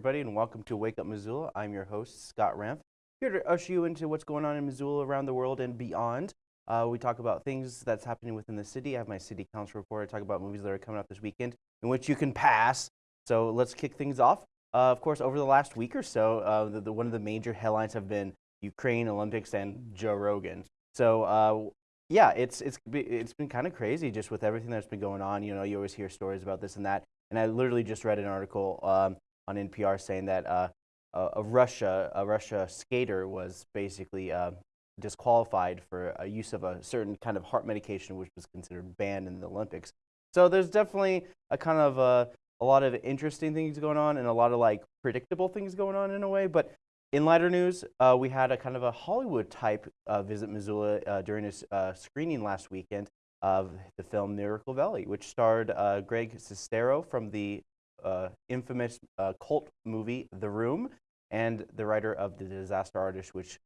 everybody, and welcome to Wake Up Missoula. I'm your host, Scott Ramp, here to usher you into what's going on in Missoula, around the world, and beyond. Uh, we talk about things that's happening within the city. I have my city council report. I talk about movies that are coming up this weekend in which you can pass. So let's kick things off. Uh, of course, over the last week or so, uh, the, the, one of the major headlines have been Ukraine Olympics and Joe Rogan. So uh, yeah, it's it's it's been kind of crazy just with everything that's been going on. You know, you always hear stories about this and that. And I literally just read an article um, on NPR saying that uh, a Russia a Russia skater was basically uh, disqualified for a use of a certain kind of heart medication, which was considered banned in the Olympics. So there's definitely a kind of a, a lot of interesting things going on and a lot of like predictable things going on in a way. But in lighter news, uh, we had a kind of a Hollywood type uh, visit Missoula uh, during a uh, screening last weekend of the film Miracle Valley, which starred uh, Greg Sestero from the uh, infamous cult movie The Room and the writer of The Disaster Artist, which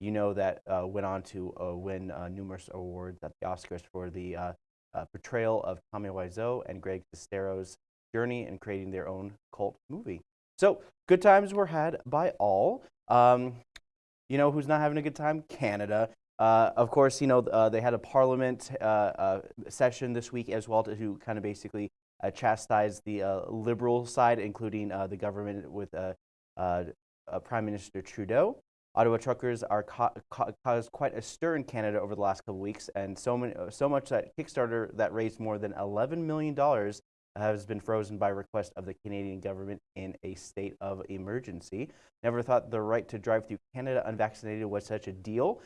you know that went on to win numerous awards at the Oscars for the portrayal of Tommy Wiseau and Greg Sestero's journey and creating their own cult movie. So good times were had by all. Um, you know who's not having a good time? Canada. Uh, of course, you know uh, they had a parliament uh, uh, session this week as well to, to kind of basically chastise the liberal side, including the government with Prime Minister Trudeau. Ottawa truckers are ca ca caused quite a stir in Canada over the last couple weeks, and so, many, so much that Kickstarter that raised more than $11 million has been frozen by request of the Canadian government in a state of emergency. Never thought the right to drive through Canada unvaccinated was such a deal.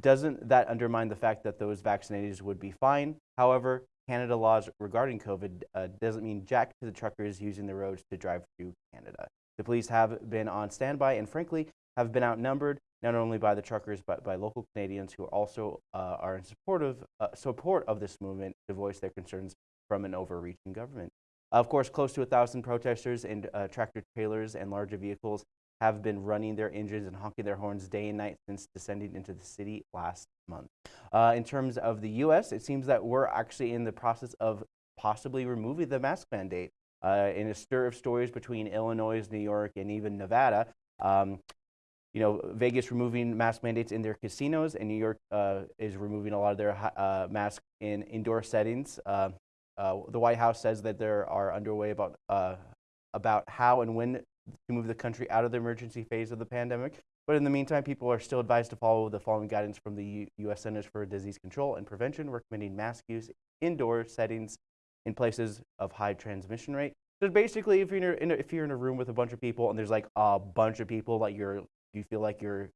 Doesn't that undermine the fact that those vaccinated would be fine? However, Canada laws regarding COVID uh, doesn't mean jack to the truckers using the roads to drive through Canada. The police have been on standby and frankly have been outnumbered not only by the truckers but by local Canadians who also uh, are in support of, uh, support of this movement to voice their concerns from an overreaching government. Of course, close to a thousand protesters in uh, tractor trailers and larger vehicles have been running their engines and honking their horns day and night since descending into the city last month. Uh, in terms of the U.S., it seems that we're actually in the process of possibly removing the mask mandate. Uh, in a stir of stories between Illinois, New York, and even Nevada, um, you know, Vegas removing mask mandates in their casinos, and New York uh, is removing a lot of their uh, masks in indoor settings. Uh, uh, the White House says that there are underway about uh, about how and when to move the country out of the emergency phase of the pandemic. But in the meantime, people are still advised to follow the following guidance from the U U.S. Centers for Disease Control and Prevention, recommending mask use in indoor settings in places of high transmission rate. So basically, if you're in a, if you're in a room with a bunch of people and there's like a bunch of people that you're you feel like you're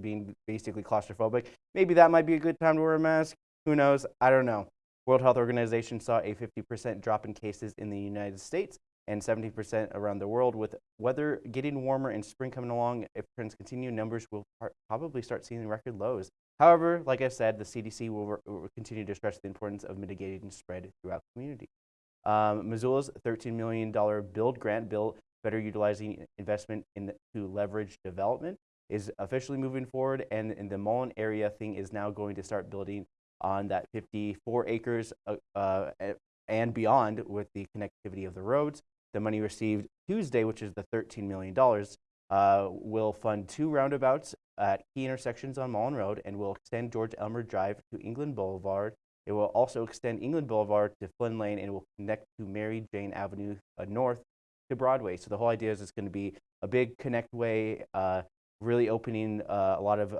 being basically claustrophobic, maybe that might be a good time to wear a mask. Who knows? I don't know. World Health Organization saw a 50% drop in cases in the United States and 70% around the world. With weather getting warmer and spring coming along, if trends continue, numbers will probably start seeing record lows. However, like I said, the CDC will, will continue to stress the importance of mitigating spread throughout the community. Um, Missoula's $13 million build grant bill better utilizing investment in to leverage development is officially moving forward and, and the Mullen area thing is now going to start building on that 54 acres uh, uh, and beyond with the connectivity of the roads. The money received Tuesday, which is the $13 million, uh, will fund two roundabouts at key intersections on Mullen Road and will extend George Elmer Drive to England Boulevard. It will also extend England Boulevard to Flynn Lane and will connect to Mary Jane Avenue uh, North to Broadway. So the whole idea is it's going to be a big connect way, uh, really opening uh, a lot of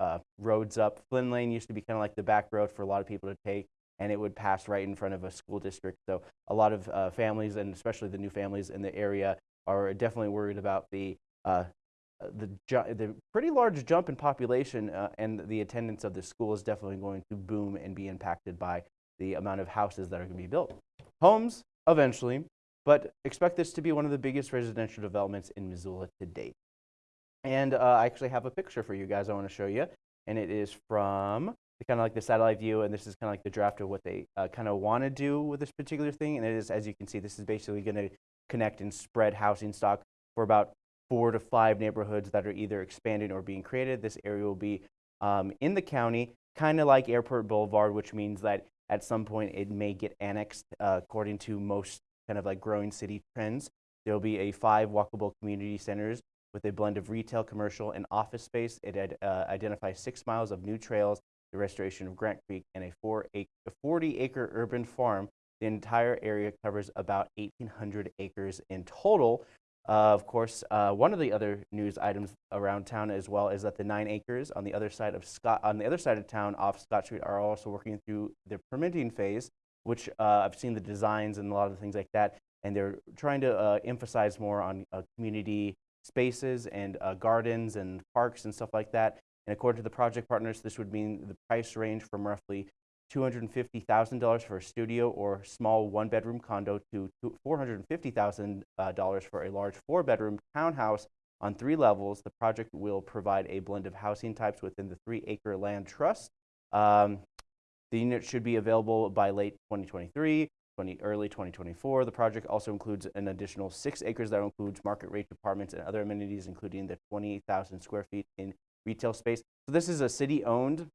uh, roads up. Flynn Lane used to be kind of like the back road for a lot of people to take, and it would pass right in front of a school district. So a lot of uh, families, and especially the new families in the area, are definitely worried about the uh, the, the pretty large jump in population uh, and the attendance of the school is definitely going to boom and be impacted by the amount of houses that are going to be built. Homes, eventually, but expect this to be one of the biggest residential developments in Missoula to date. And uh, I actually have a picture for you guys I want to show you. And it is from kind of like the satellite view, and this is kind of like the draft of what they uh, kind of want to do with this particular thing. And it is, as you can see, this is basically going to connect and spread housing stock for about four to five neighborhoods that are either expanding or being created. This area will be um, in the county, kind of like Airport Boulevard, which means that at some point it may get annexed uh, according to most kind of like growing city trends. There will be a five walkable community centers with a blend of retail, commercial, and office space. It uh, identifies six miles of new trails, the restoration of Grant Creek, and a, four a 40 acre urban farm. The entire area covers about 1,800 acres in total. Uh, of course, uh, one of the other news items around town as well is that the nine acres on the other side of Scott, on the other side of town off Scott Street are also working through the permitting phase, which uh, I've seen the designs and a lot of things like that, and they're trying to uh, emphasize more on uh, community spaces and uh, gardens and parks and stuff like that. And according to the project partners, this would mean the price range from roughly $250,000 for a studio or small one-bedroom condo to $450,000 uh, for a large four-bedroom townhouse on three levels. The project will provide a blend of housing types within the three-acre land trust. Um, the unit should be available by late 2023, 20, early 2024. The project also includes an additional six acres that includes market rate apartments and other amenities, including the 28,000 square feet in retail space. So this is a city-owned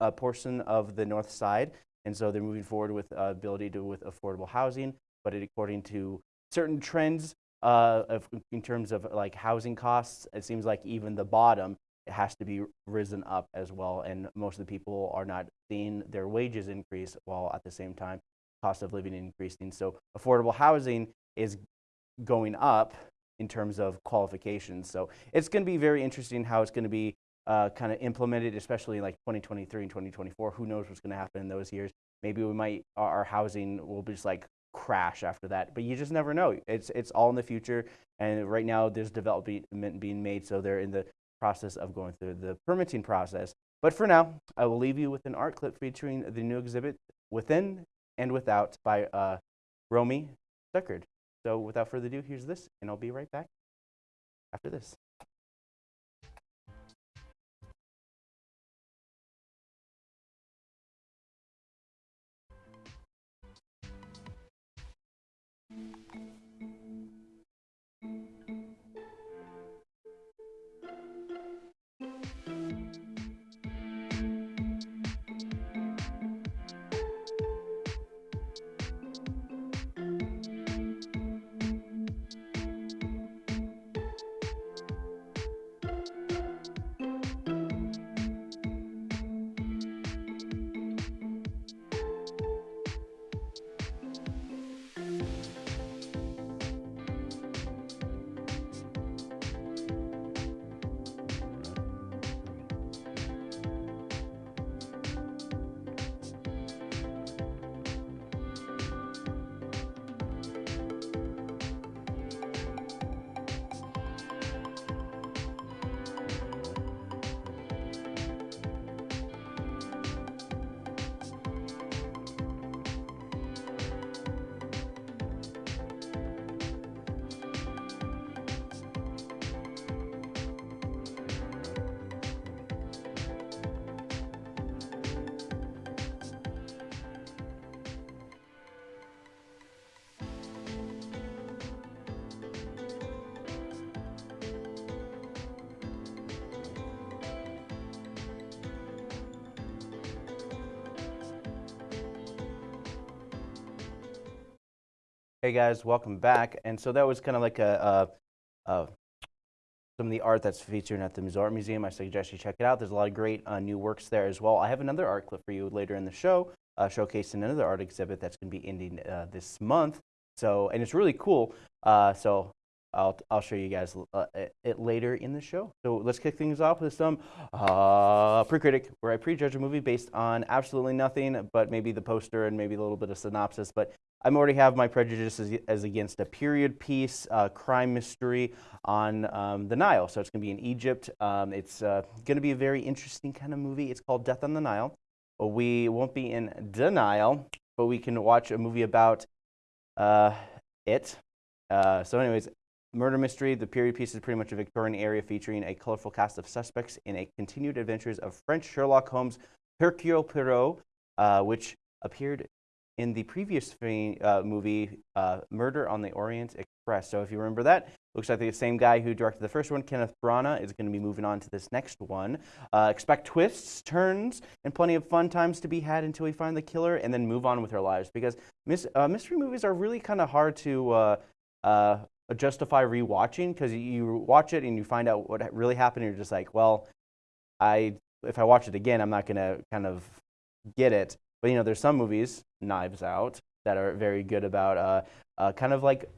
uh, portion of the north side, and so they're moving forward with uh, ability to with affordable housing, but it, according to certain trends uh, of, in terms of like housing costs, it seems like even the bottom it has to be risen up as well, and most of the people are not seeing their wages increase while at the same time cost of living increasing. So affordable housing is going up in terms of qualifications. So it's going to be very interesting how it's going to be uh, kind of implemented, especially like 2023 and 2024. Who knows what's going to happen in those years? Maybe we might, our housing will be just like crash after that, but you just never know. It's, it's all in the future. And right now there's development being made. So they're in the process of going through the permitting process. But for now, I will leave you with an art clip featuring the new exhibit Within and Without by uh, Romy Stuckard. So without further ado, here's this, and I'll be right back after this. Hey guys, welcome back. And so that was kind of like a, a, a, some of the art that's featured at the Missoula Art Museum. I suggest you check it out. There's a lot of great uh, new works there as well. I have another art clip for you later in the show, uh, showcasing another art exhibit that's going to be ending uh, this month. So, and it's really cool. Uh, so I'll, I'll show you guys uh, it later in the show. So let's kick things off with some uh, pre-critic, where I prejudge a movie based on absolutely nothing, but maybe the poster and maybe a little bit of synopsis. But I already have my prejudices as, against a period piece, uh, crime mystery on um, the Nile. So it's going to be in Egypt. Um, it's uh, going to be a very interesting kind of movie. It's called Death on the Nile. But we won't be in denial, but we can watch a movie about uh, it. Uh, so anyways, murder mystery. The period piece is pretty much a Victorian area featuring a colorful cast of suspects in a continued adventures of French Sherlock Holmes, Hercule Poirot, uh, which appeared in the previous uh, movie, uh, Murder on the Orient Express. So if you remember that, looks like the same guy who directed the first one, Kenneth Branagh, is going to be moving on to this next one. Uh, expect twists, turns, and plenty of fun times to be had until we find the killer and then move on with our lives. Because uh, mystery movies are really kind of hard to uh, uh, justify rewatching because you watch it and you find out what really happened and you're just like, well, I if I watch it again, I'm not going to kind of get it. But you know, there's some movies, Knives Out, that are very good about uh, uh, kind of like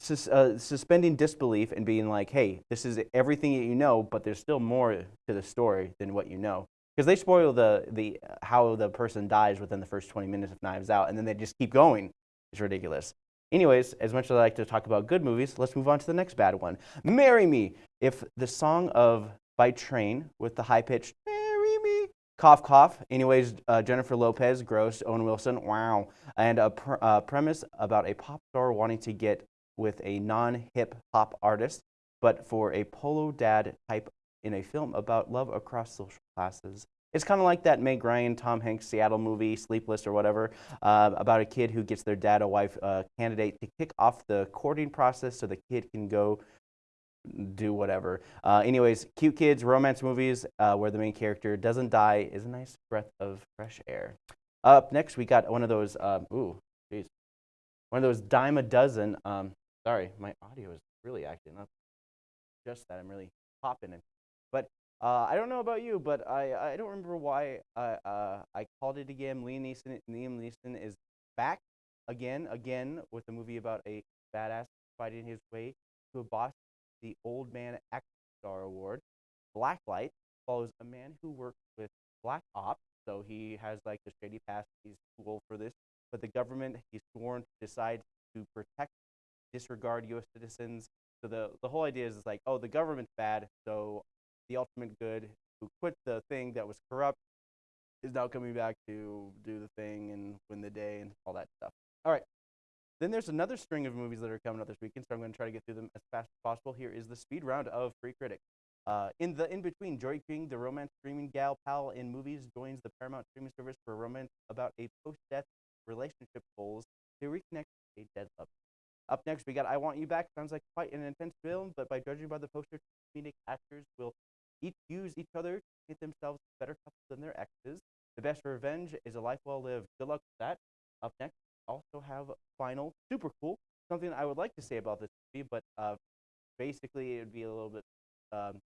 sus- uh, suspending disbelief and being like, hey, this is everything that you know, but there's still more to the story than what you know. Because they spoil the, the how the person dies within the first 20 minutes of Knives Out, and then they just keep going. It's ridiculous. Anyways, as much as I like to talk about good movies, let's move on to the next bad one. Marry Me. If the song of by Train with the high pitched "Marry Me," cough cough. Anyways, uh, Jennifer Lopez, gross. Owen Wilson, wow. And a pr- uh, premise about a pop star wanting to get with a non-hip hop artist, but for a polo dad type in a film about love across social classes. It's kind of like that Meg Ryan, Tom Hanks Seattle movie, Sleepless or whatever, uh, about a kid who gets their dad a wife uh, candidate to kick off the courting process so the kid can go do whatever. Uh, anyways, cute kids, romance movies uh, where the main character doesn't die is a nice breath of fresh air. Up next, we got one of those, um, ooh, jeez, one of those dime a dozen. Um, sorry, my audio is really acting up. Just that, I'm really popping it. But uh, I don't know about you, but I, I don't remember why I, uh, I called it again. Liam Neeson, Liam Neeson is back again, again, with a movie about a badass fighting his way to a boss the Old Man Action Star Award. Blacklight follows a man who works with Black Ops, so he has like the shady past. He's too old for this, but the government he's sworn to decide to protect, disregard U.S. citizens. So the the whole idea is, is like, oh, the government's bad, so the ultimate good who quit the thing that was corrupt is now coming back to do the thing and win the day and all that stuff. All right. Then there's another string of movies that are coming out this weekend, so I'm going to try to get through them as fast as possible. Here is the speed round of Free Critic. Uh, in the in between, Joey King, the romance streaming gal pal in movies, joins the Paramount streaming service for a romance about a post-death relationship goals to reconnect a dead lover. Up next, we got I Want You Back. Sounds like quite an intense film, but by judging by the poster, comedic actors will each use each other to get themselves better couples than their exes. The best revenge is a life well lived. Good luck with that. Up next, also have Final. Super cool. Something I would like to say about this movie, but uh, basically it would be a little bit um,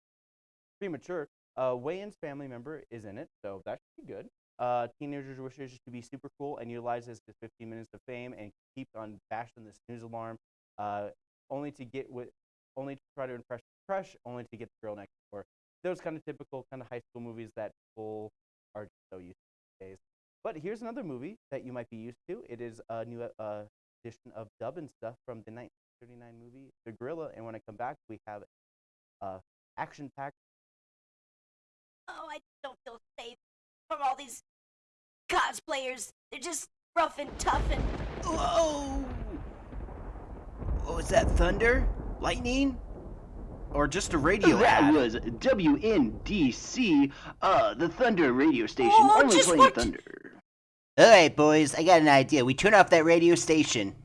premature. Uh, Wayne's family member is in it, so that should be good. Uh, teenagers wishes to be super cool and utilizes his 15 minutes of fame and keeps on bashing the snooze alarm, uh, only to get with, only to try to impress crush, only to get the girl next door. Those kind of typical kind of high school movies that people are so used to these days. But here's another movie that you might be used to. It is a new uh, edition of Dub and Stuff from the 1939 movie The Gorilla. And when I come back, we have uh, action-packed. Oh, I don't feel safe from all these cosplayers. They're just rough and tough and. Whoa! Oh, was that thunder? Lightning? Or just a radio that ad? was WNDC, uh, the Thunder radio station, Oh, only just playing what- Thunder. Alright, boys, I got an idea. We turn off that radio station.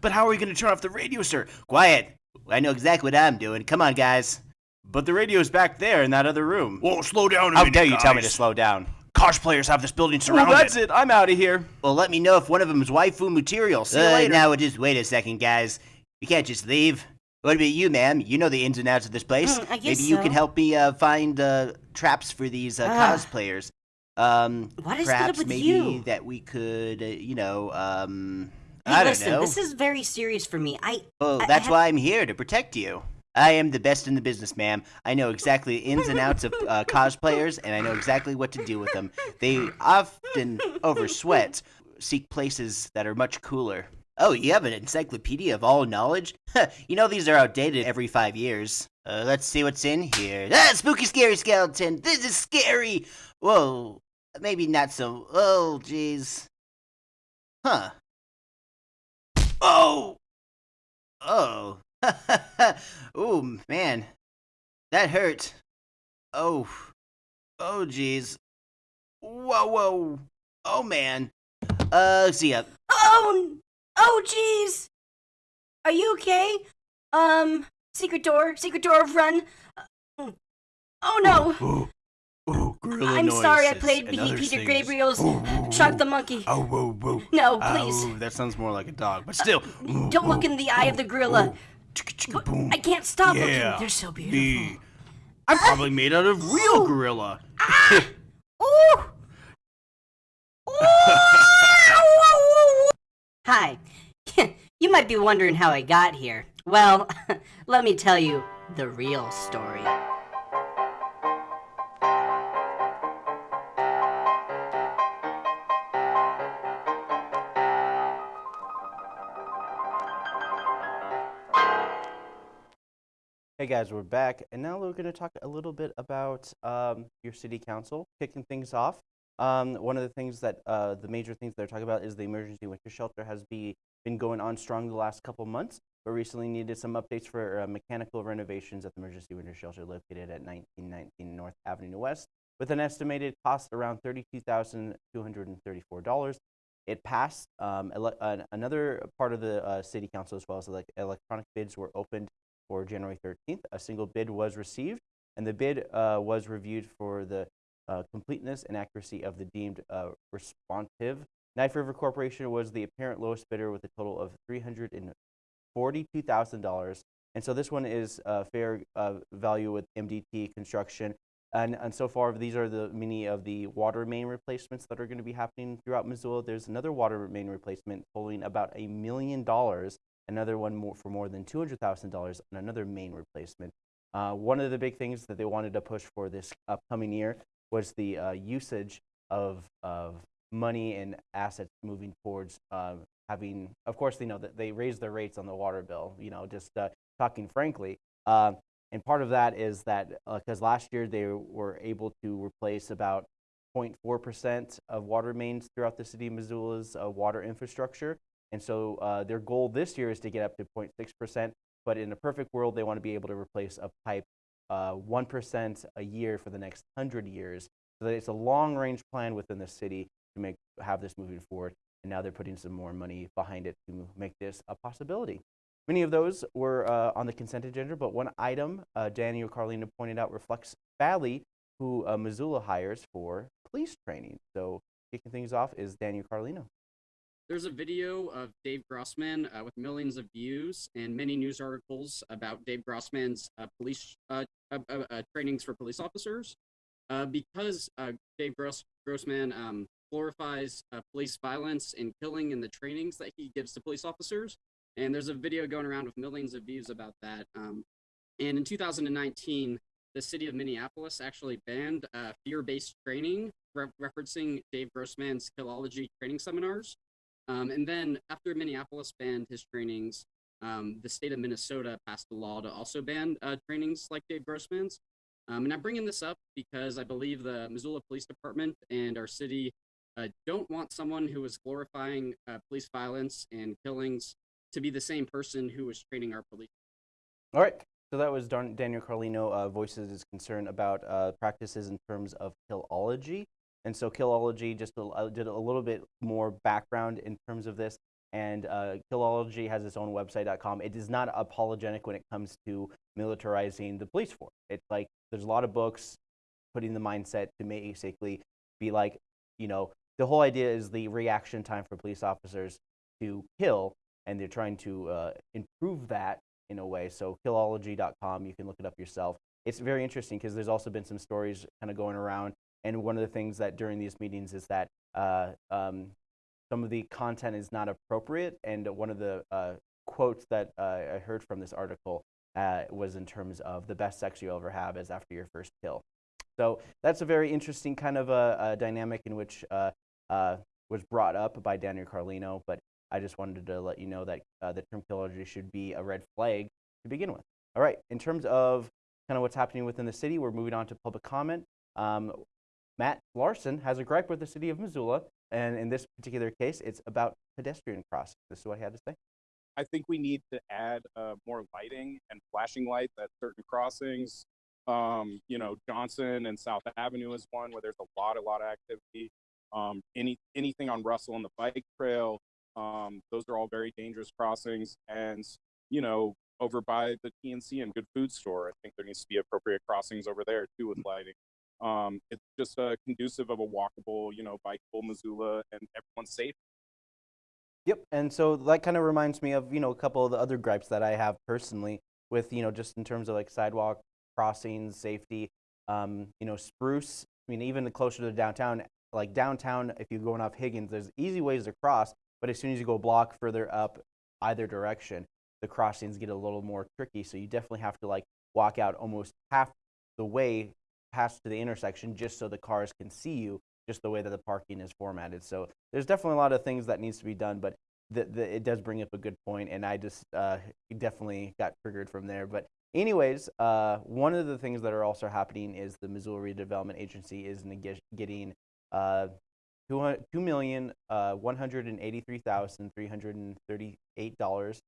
But how are we going to turn off the radio, sir? Quiet. I know exactly what I'm doing. Come on, guys. But the radio's back there in that other room. Whoa, slow down a How minute, dare you tell me to slow down? Cosplayers have this building surrounded. Well, surrounded. that's it. I'm out of here. Well, let me know if one of them is waifu material. See you Uh, later. Now, just wait a second, guys. You can't just leave. What about you, ma'am? You know the ins and outs of this place. Mm, I guess Maybe you so. can help me uh, find uh, traps for these uh, cosplayers. Um, What is perhaps with maybe you? that we could, uh, you know, um, Hey, I don't listen, know. this is very serious for me. I. Well, I- I that's have- why I'm here to protect you. I am the best in the business, ma'am. I know exactly the ins and outs of uh, cosplayers, and I know exactly what to do with them. They often oversweat, seek places that are much cooler. Oh, you have an encyclopedia of all knowledge? you know these are outdated every five years. Uh, let's see what's in here. Ah, spooky, scary skeleton. This is scary. Whoa, maybe not so. Oh, jeez. Huh. Oh. Oh. Ooh, man. That hurt. Oh. Oh, jeez. Whoa, whoa. Oh, man. Uh, see ya. Oh, oh, jeez. Are you okay? Um, secret door, secret door, run. Uh, Oh no. Ooh, ooh, gorilla I'm sorry I played Peter things. Gabriel's Ooh, ooh, Shock the Monkey. Oh, whoa, whoa. No, Ah, please. ooh, that sounds more like a dog, but still. ooh, Don't look in the eye of the gorilla. I can't stop Yeah, looking. They're so beautiful. Me. I'm probably made out of real gorilla. Ooh. Hi. you might be wondering how I got here. Well, let me tell you the real story. Hey guys, we're back, and now we're going to talk a little bit about um, your city council. Kicking things off, um, one of the things that uh, the major things they're talking about is the emergency winter shelter has be, been going on strong the last couple months, but recently needed some updates for uh, mechanical renovations at the emergency winter shelter located at 1919 North Avenue West, with an estimated cost around $32,234. It passed. Um, an- another part of the uh, city council, as well as elec electronic bids, were opened for January 13th. A single bid was received, and the bid uh, was reviewed for the uh, completeness and accuracy of the deemed uh, responsive. Knife River Corporation was the apparent lowest bidder with a total of $342,000. And so this one is uh, fair uh, value with MDT construction. And, and so far, these are the many of the water main replacements that are going to be happening throughout Missoula. There's another water main replacement totaling about a million dollars another one more for more than $200,000 on another main replacement. Uh, one of the big things that they wanted to push for this upcoming year was the uh, usage of, of money and assets moving towards uh, having, of course, they know that they raised their rates on the water bill, you know, just uh, talking frankly. Uh, and part of that is that because last year they were able to replace about 0.4% of water mains throughout the city of Missoula's uh, water infrastructure. And so uh, their goal this year is to get up to 0.6%. But in a perfect world, they want to be able to replace a pipe uh, 1% a year for the next 100 years. So that it's a long range plan within the city to make have this moving forward. And now they're putting some more money behind it to make this a possibility. Many of those were uh, on the consent agenda, but one item uh, Daniel Carlino pointed out reflects Valley, who uh, Missoula hires for police training. So kicking things off is Daniel Carlino. There's a video of Dave Grossman uh, with millions of views and many news articles about Dave Grossman's uh, police uh, uh, uh, uh, trainings for police officers. Uh, because uh, Dave Gross- Grossman um, glorifies uh, police violence and killing in the trainings that he gives to police officers. And there's a video going around with millions of views about that. Um, and in 2019, the city of Minneapolis actually banned uh, fear-based training, re- referencing Dave Grossman's Killology training seminars. Um, and then after Minneapolis banned his trainings, um, the state of Minnesota passed a law to also ban uh, trainings like Dave Grossman's. Um, and I'm bringing this up because I believe the Missoula Police Department and our city uh, don't want someone who is glorifying uh, police violence and killings to be the same person who is training our police. All right. So that was Daniel Carlino uh, voices his concern about uh, practices in terms of killology. And so killology just uh, did a little bit more background in terms of this. And uh, killology has its own website.com. It is not apologetic when it comes to militarizing the police force. It's like there's a lot of books putting the mindset to basically be like, you know, the whole idea is the reaction time for police officers to kill, and they're trying to uh, improve that in a way. So killology.com, you can look it up yourself. It's very interesting because there's also been some stories kind of going around, and one of the things that during these meetings is that uh, um, some of the content is not appropriate, and one of the uh, quotes that uh, I heard from this article uh, was in terms of the best sex you'll ever have is after your first kill. So that's a very interesting kind of a, a dynamic in which uh, uh, was brought up by Daniel Carlino, but I just wanted to let you know that uh, the term killology should be a red flag to begin with. All right, in terms of kind of what's happening within the city, we're moving on to public comment. Um, Matt Larson has a gripe with the city of Missoula, and in this particular case, it's about pedestrian crossing. This is what he had to say. I think we need to add uh, more lighting and flashing lights at certain crossings. Um, you know, Johnson and South Avenue is one where there's a lot, a lot of activity. Um, any anything on Russell and the bike trail, um, those are all very dangerous crossings. And you know, over by the TNC and Good Food Store, I think there needs to be appropriate crossings over there too with lighting. Um, it's just uh, conducive of a walkable, you know, bikeable Missoula, and everyone's safe. Yep, and so that kind of reminds me of you know a couple of the other gripes that I have personally with you know just in terms of like sidewalk crossings, safety. Um, you know, Spruce. I mean, even the closer to downtown, like downtown, if you're going off Higgins, there's easy ways to cross, but as soon as you go a block further up either direction, the crossings get a little more tricky. So you definitely have to like walk out almost half the way past to the intersection just so the cars can see you just the way that the parking is formatted. So there's definitely a lot of things that needs to be done, but the, the, it does bring up a good point, and I just uh, definitely got triggered from there. But anyways, uh, one of the things that are also happening is the Missoula Redevelopment Agency is getting uh, two million uh, one hundred and eighty-three thousand three hundred and thirty-eight dollars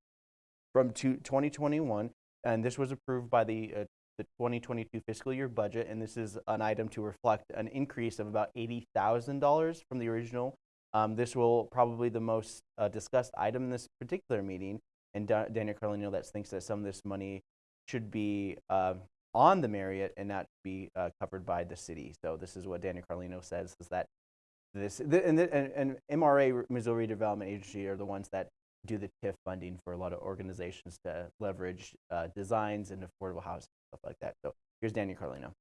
from two, 2021, and this was approved by the uh, the 2022 fiscal year budget, and this is an item to reflect an increase of about $80,000 from the original. Um, this will probably the most uh, discussed item in this particular meeting, and Da- Daniel Carlino that thinks that some of this money should be uh, on the Marriott and not be uh, covered by the city. So this is what Daniel Carlino says is that this and, and, and MRA Missoula Redevelopment Agency are the ones that do the TIF funding for a lot of organizations to leverage uh, designs and affordable housing stuff like that. So here's Daniel Carlino.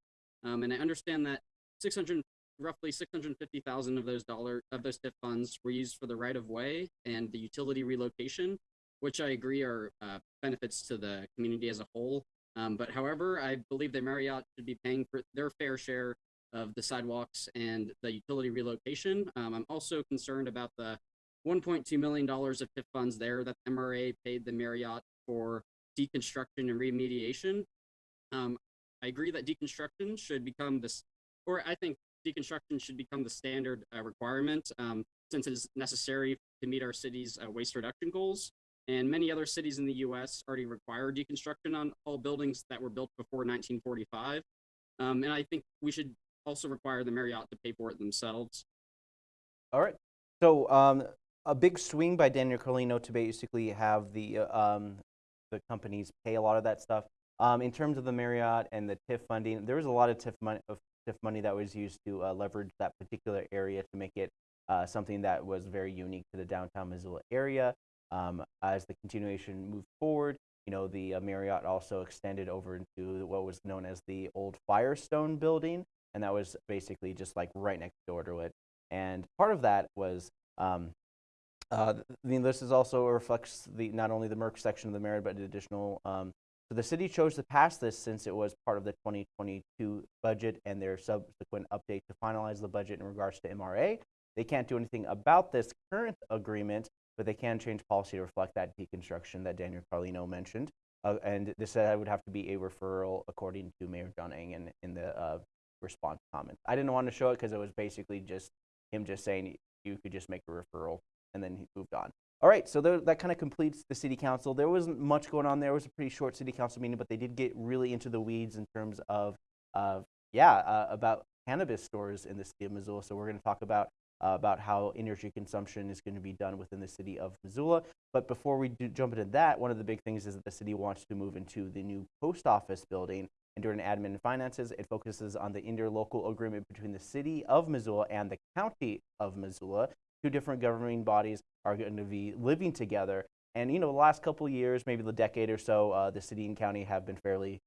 Um, and I understand that 600, roughly 650,000 of those dollar of those TIF funds were used for the right of way and the utility relocation, which I agree are uh, benefits to the community as a whole. Um, but however, I believe that Marriott should be paying for their fair share of the sidewalks and the utility relocation. Um, I'm also concerned about the 1.2 million dollars of TIF funds there that MRA paid the Marriott for deconstruction and remediation. Um, I agree that deconstruction should become this, or I think deconstruction should become the standard uh, requirement um, since it is necessary to meet our city's uh, waste reduction goals. And many other cities in the U.S. already require deconstruction on all buildings that were built before 1945. Um, and I think we should also require the Marriott to pay for it themselves. All right. So um, a big swing by Daniel Carlino to basically have the uh, um, the companies pay a lot of that stuff. Um, in terms of the Marriott and the TIF funding, there was a lot of TIF money, of TIF money that was used to uh, leverage that particular area to make it uh, something that was very unique to the downtown Missoula area. Um, as the continuation moved forward, you know, the uh, Marriott also extended over into what was known as the old Firestone building, and that was basically just like right next door to it. And part of that was um, uh, I mean, this is also reflects the not only the Merck section of the Marriott, but additional. Um, so the city chose to pass this since it was part of the 2022 budget and their subsequent update to finalize the budget in regards to MRA. They can't do anything about this current agreement, but they can change policy to reflect that deconstruction that Daniel Carlino mentioned. Uh, and this uh, would have to be a referral according to Mayor John Engen in the uh, response comments. I didn't want to show it because it was basically just him just saying you could just make a referral and then he moved on. All right, so that kind of completes the city council. There wasn't much going on there. It was a pretty short city council meeting, but they did get really into the weeds in terms of, uh, yeah, uh, about cannabis stores in the city of Missoula. So we're going to talk about uh, about how energy consumption is going to be done within the city of Missoula. But before we do jump into that, one of the big things is that the city wants to move into the new post office building. And during admin and finances, it focuses on the interlocal agreement between the city of Missoula and the county of Missoula two different governing bodies are going to be living together. And you know, the last couple of years, maybe the decade or so, uh, the city and county have been fairly,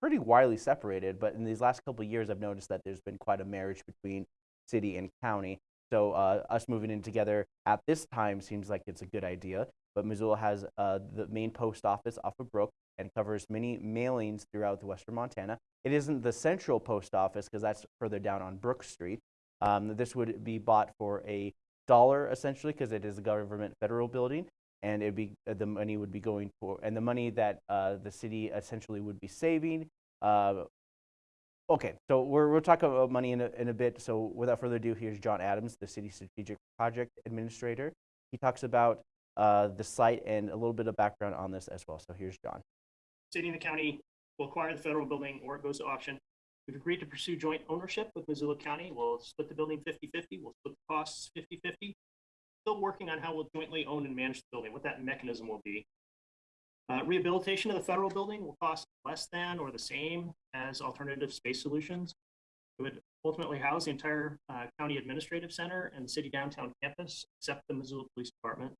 pretty widely separated. But in these last couple of years, I've noticed that there's been quite a marriage between city and county. So uh, us moving in together at this time seems like it's a good idea. But Missoula has uh, the main post office off of Brook and covers many mailings throughout the western Montana. It isn't the central post office because that's further down on Brook Street. Um, this would be bought for a dollar essentially because it is a government federal building and it'd be uh, the money would be going for and the money that uh, the city essentially would be saving uh, okay so we're, we'll talk about money in a, in a bit. So without further ado here's john adams the city strategic project administrator. He talks about uh, the site and a little bit of background on this as well. So here's john. City and the county will acquire the federal building or it goes to auction. We've agreed to pursue joint ownership with Missoula County. We'll split the building 50-50. We'll split the costs 50-50. Still working on how we'll jointly own and manage the building, what that mechanism will be. Uh, rehabilitation of the federal building will cost less than or the same as alternative space solutions. It would ultimately house the entire uh, county administrative center and the city downtown campus, except the Missoula Police Department.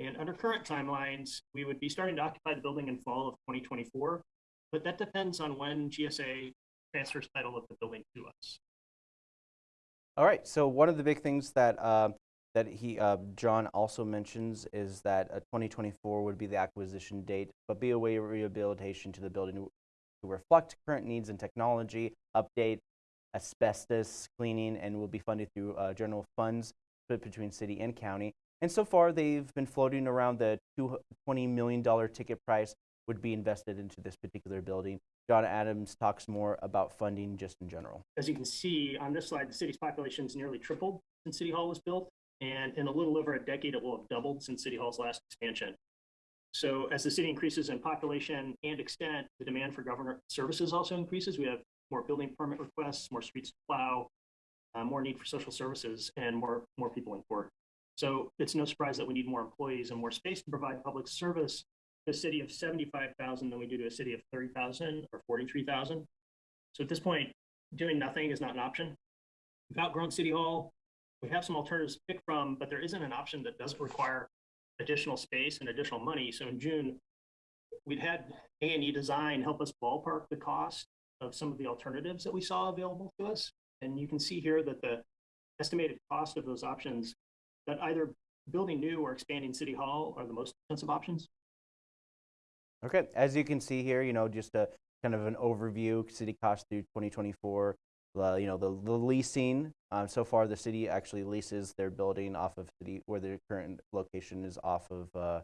And under current timelines, we would be starting to occupy the building in fall of 2024, but that depends on when GSA transfers title of the building to us. All right. So one of the big things that um, that he uh, John also mentions is that uh, 2024 would be the acquisition date, but be a way of rehabilitation to the building to reflect current needs and technology, update asbestos cleaning, and will be funded through uh, general funds split between city and county. And so far, they've been floating around the two- $20 million ticket price would be invested into this particular building. John Adams talks more about funding just in general. As you can see on this slide, the city's population has nearly tripled since City Hall was built. And in a little over a decade, it will have doubled since City Hall's last expansion. So as the city increases in population and extent, the demand for government services also increases. We have more building permit requests, more streets to plow, uh, more need for social services, and more, more people in court. So it's no surprise that we need more employees and more space to provide public service a city of 75,000 than we do to a city of 30,000 or 43,000. So at this point, doing nothing is not an option. We've outgrown City Hall. We have some alternatives to pick from, but there isn't an option that doesn't require additional space and additional money. So in June, we'd had A and E Design help us ballpark the cost of some of the alternatives that we saw available to us. And you can see here that the estimated cost of those options, that either building new or expanding City Hall are the most expensive options. Okay, as you can see here, you know, just a kind of an overview, city cost through 2024. Uh, you know, the, the leasing, uh, so far the city actually leases their building off of city, where their current location is off of uh,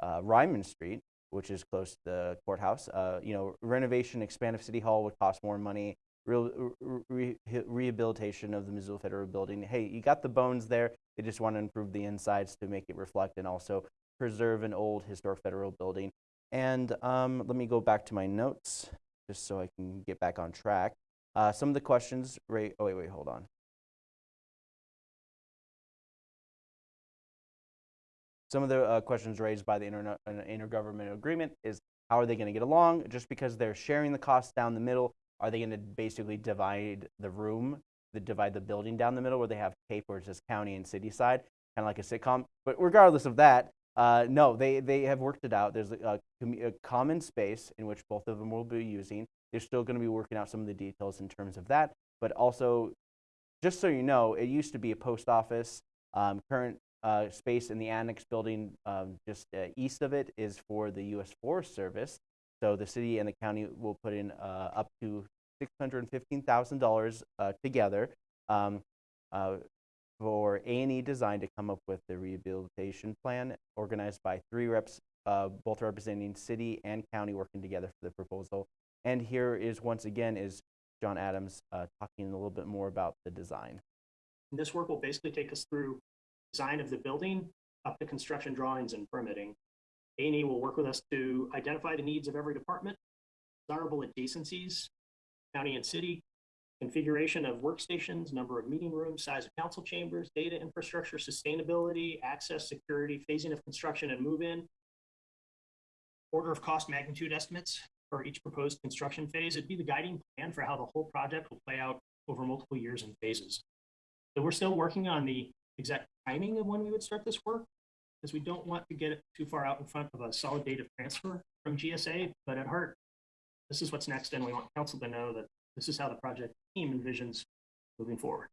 uh, Ryman Street, which is close to the courthouse. Uh, you know, renovation, expand of City Hall would cost more money. Real, re, re, rehabilitation of the Missoula Federal Building. Hey, you got the bones there. They just want to improve the insides to make it reflect and also preserve an old historic federal building. And um, let me go back to my notes just so I can get back on track. Uh, some of the questions, right? Oh, wait, wait, hold on. Some of the uh, questions raised by the intergovernmental agreement is how are they going to get along? Just because they're sharing the costs down the middle, are they going to basically divide the room, the, divide the building down the middle where they have tape where it says county and city side, kind of like a sitcom? But regardless of that, uh, no, they, they have worked it out. There's a, a, a common space in which both of them will be using. They're still going to be working out some of the details in terms of that. But also, just so you know, it used to be a post office. Um, current uh, space in the annex building um, just uh, east of it is for the U.S. Forest Service. So the city and the county will put in uh, up to $615,000 uh, together um, uh, for A&E Design to come up with the rehabilitation plan organized by three reps, uh, both representing city and county working together for the proposal. And here is once again is John Adams talking a little bit more about the design. This work will basically take us through design of the building up to construction drawings and permitting. A&E will work with us to identify the needs of every department, desirable adjacencies, county and city, configuration of workstations, number of meeting rooms, size of council chambers, data infrastructure, sustainability, access, security, phasing of construction and move-in, order of cost magnitude estimates for each proposed construction phase. It'd be the guiding plan for how the whole project will play out over multiple years and phases. So we're still working on the exact timing of when we would start this work, because we don't want to get it too far out in front of a solid date of transfer from GSA. But at heart, this is what's next, and we want council to know that this is how the project team envisions moving forward.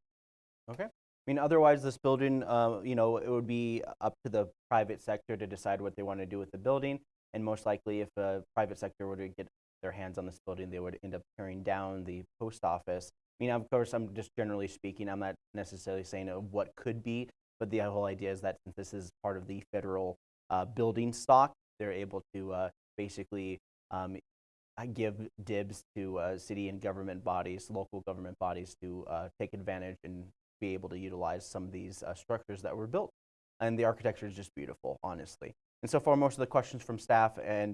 Okay. I mean, otherwise, this building, uh, you know, it would be up to the private sector to decide what they want to do with the building. And most likely, if the private sector were to get their hands on this building, they would end up tearing down the post office. I mean, of course, I'm just generally speaking, I'm not necessarily saying what could be, but the whole idea is that since this is part of the federal uh, building stock, they're able to uh, basically um, give dibs to uh, city and government bodies, local government bodies to uh, take advantage and be able to utilize some of these uh, structures that were built. And the architecture is just beautiful, honestly. And so far, most of the questions from staff and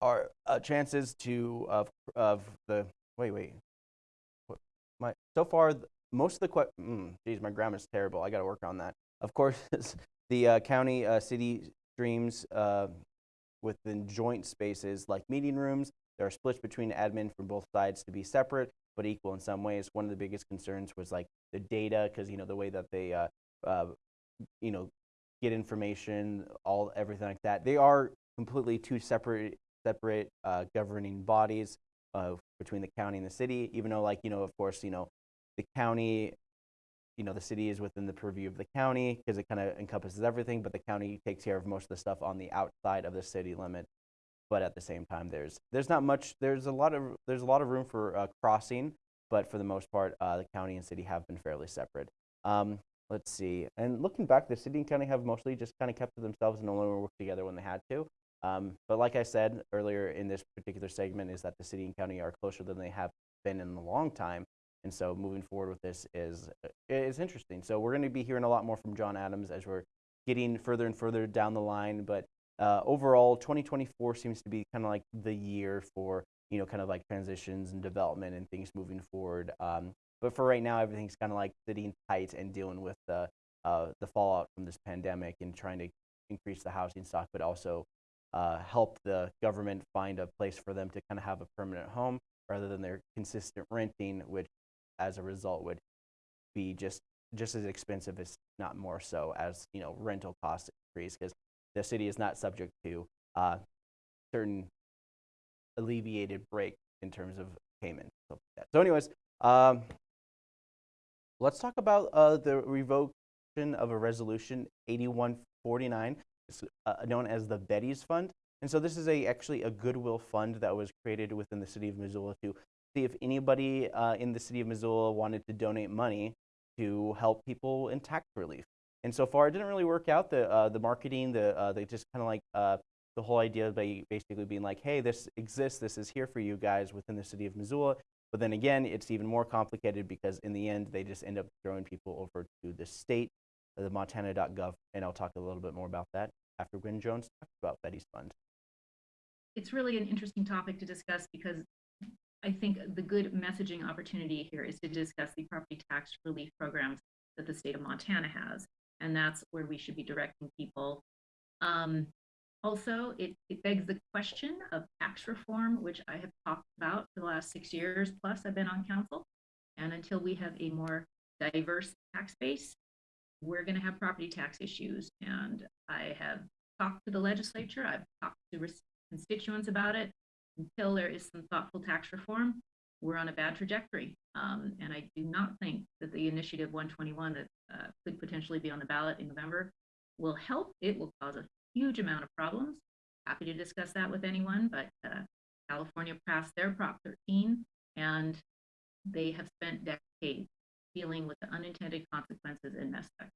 our uh, chances to of of the wait wait my so far most of the que- mm, geez my grammar's terrible i got to work on that of course the uh, county uh, city streams within joint spaces like meeting rooms there are splits between admin from both sides to be separate but equal in some ways. One of the biggest concerns was like the data because you know the way that they uh, uh, you know get information all everything like that. They are completely two separate separate uh, governing bodies uh, between the county and the city even though like you know of course you know the county you know the city is within the purview of the county because it kind of encompasses everything but the county takes care of most of the stuff on the outside of the city limit but at the same time there's there's not much there's a lot of there's a lot of room for uh, crossing but for the most part uh, the county and city have been fairly separate. Um, let's see and looking back the city and county have mostly just kind of kept to themselves and only worked together when they had to. Um, but like i said earlier in this particular segment is that the city and county are closer than they have been in a long time and so moving forward with this is uh, is interesting. So we're going to be hearing a lot more from john adams as we're getting further and further down the line but uh, overall 2024 seems to be kind of like the year for you know kind of like transitions and development and things moving forward. Um, but for right now everything's kind of like sitting tight and dealing with the uh, the fallout from this pandemic and trying to increase the housing stock but also uh, help the government find a place for them to kind of have a permanent home rather than their consistent renting which as a result would be just just as expensive as not more so as you know rental costs increase because the city is not subject to uh, certain alleviated break in terms of payment. like. So, anyways, um, let's talk about uh, the revocation of a resolution 8149, it's, uh, known as the Betty's Fund. And so this is a actually a goodwill fund that was created within the city of Missoula to see if anybody uh, in the city of Missoula wanted to donate money to help people in tax relief. And so far, it didn't really work out. The uh, the marketing, the uh, they just kind of like uh, the whole idea of basically being like, hey, this exists, this is here for you guys within the city of Missoula. But then again, it's even more complicated because in the end, they just end up throwing people over to the state, uh, the Montana.gov, and I'll talk a little bit more about that after Gwen Jones talks about Betty's Fund. it's really an interesting topic to discuss because I think the good messaging opportunity here is to discuss the property tax relief programs that the state of Montana has. And that's where we should be directing people. Um, also, it, it begs the question of tax reform, which I have talked about for the last six years plus I've been on council. And until we have a more diverse tax base, we're going to have property tax issues. And I have talked to the legislature, I've talked to constituents about it. Until there is some thoughtful tax reform, we're on a bad trajectory. Um, and I do not think that the initiative 121 that uh, could potentially be on the ballot in November will help. It will cause a huge amount of problems. Happy to discuss that with anyone, but uh, California passed their Prop 13 and they have spent decades dealing with the unintended consequences in Mesquite.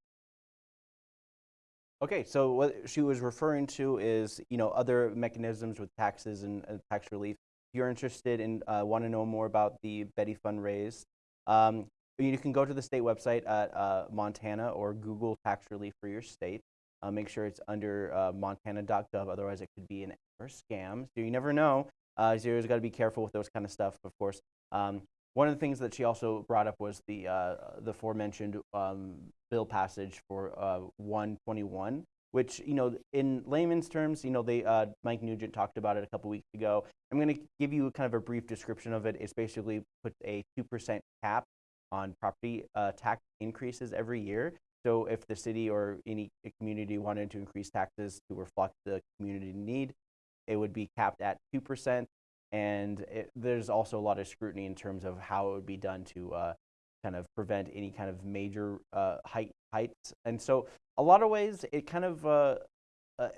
Okay, so what she was referring to is, you know, other mechanisms with taxes and uh, tax relief. If you're interested and uh, want to know more about the Betty Fund raised, um, you can go to the state website at uh, Montana or Google tax relief for your state. Uh, make sure it's under uh, montana.gov, otherwise it could be an or scam. So you never know. Uh, so you got to be careful with those kind of stuff, of course. Um, one of the things that she also brought up was the uh, the aforementioned um, bill passage for uh, 121, which you know, in layman's terms, you know, they uh, Mike Nugent talked about it a couple weeks ago. I'm going to give you kind of a brief description of it. It's basically put a two percent cap on property uh, tax increases every year. So if the city or any community wanted to increase taxes to reflect the community need, it would be capped at two percent and it, there's also a lot of scrutiny in terms of how it would be done to uh, kind of prevent any kind of major uh, height heights. And so, a lot of ways, it kind of uh, uh,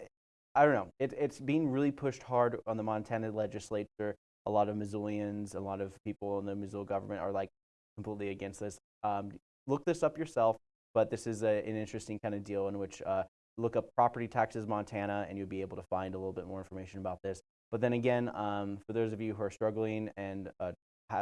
I don't know. It, it's being really pushed hard on the Montana legislature. A lot of Missoulians, a lot of people in the Missoula government are like completely against this. Um, look this up yourself, but this is a, an interesting kind of deal in which uh, look up property taxes Montana, and you'll be able to find a little bit more information about this. But then again, um, for those of you who are struggling and uh,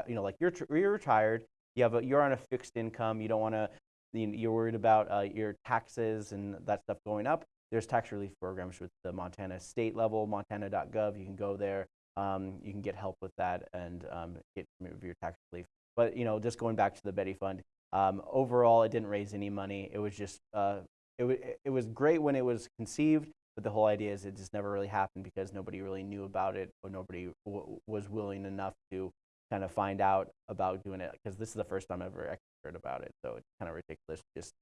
you know, like you're you're retired, you have a, you're on a fixed income, you don't want to, you're worried about uh, your taxes and that stuff going up. There's tax relief programs with the Montana state level, montana.gov. You can go there. Um, you can get help with that and um, get your tax relief. But you know, just going back to the Betty Fund, um, overall, it didn't raise any money. It was just uh, it, it was great when it was conceived, but the whole idea is it just never really happened because nobody really knew about it or nobody was willing enough to kind of find out about doing it because this is the first time I've ever heard about it. So it's kind of ridiculous just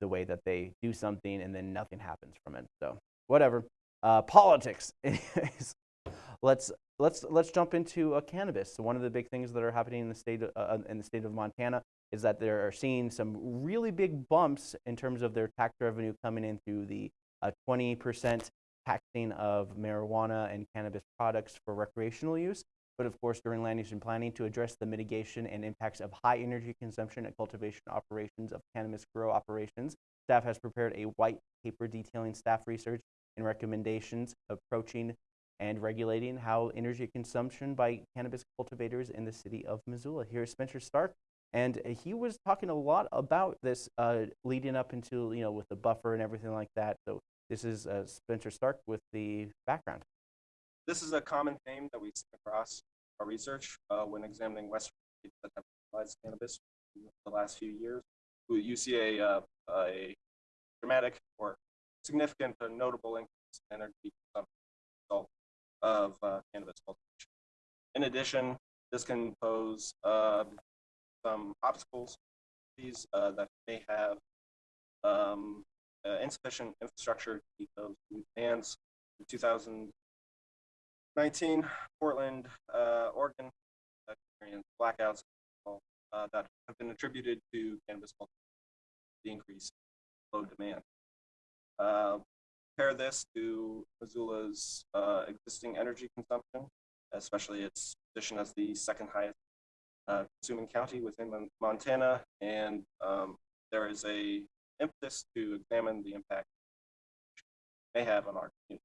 the way that they do something and then nothing happens from it. So whatever. Uh, politics. Anyways, let's let's let's jump into uh, cannabis. So one of the big things that are happening in the state of, uh, in the state of Montana is that they are seeing some really big bumps in terms of their tax revenue coming in through the uh, 20% taxing of marijuana and cannabis products for recreational use. But of course, during land use and planning, to address the mitigation and impacts of high energy consumption and cultivation operations of cannabis grow operations, staff has prepared a white paper detailing staff research and recommendations approaching and regulating how energy consumption by cannabis cultivators in the city of Missoula. Here's Spencer Stark, and uh, he was talking a lot about this uh, leading up into, you know, with the buffer and everything like that. So this is uh, Spencer Stark with the background. This is a common theme that we see across our research uh, when examining Western states that have legalized cannabis the last few years. You see a, uh, a dramatic or significant or notable increase in energy consumption of uh, cannabis cultivation. In addition, this can pose uh, some obstacles these uh, that may have um, uh, insufficient infrastructure to keep those new bans. In 2019, Portland, uh, Oregon, uh, experienced blackouts uh, that have been attributed to cannabis cultivation, the increase in load demand. Compare this to Missoula's uh, existing energy consumption, especially its position as the second highest uh, consuming county within Montana, and um, there is a impetus to examine the impact may have on our community.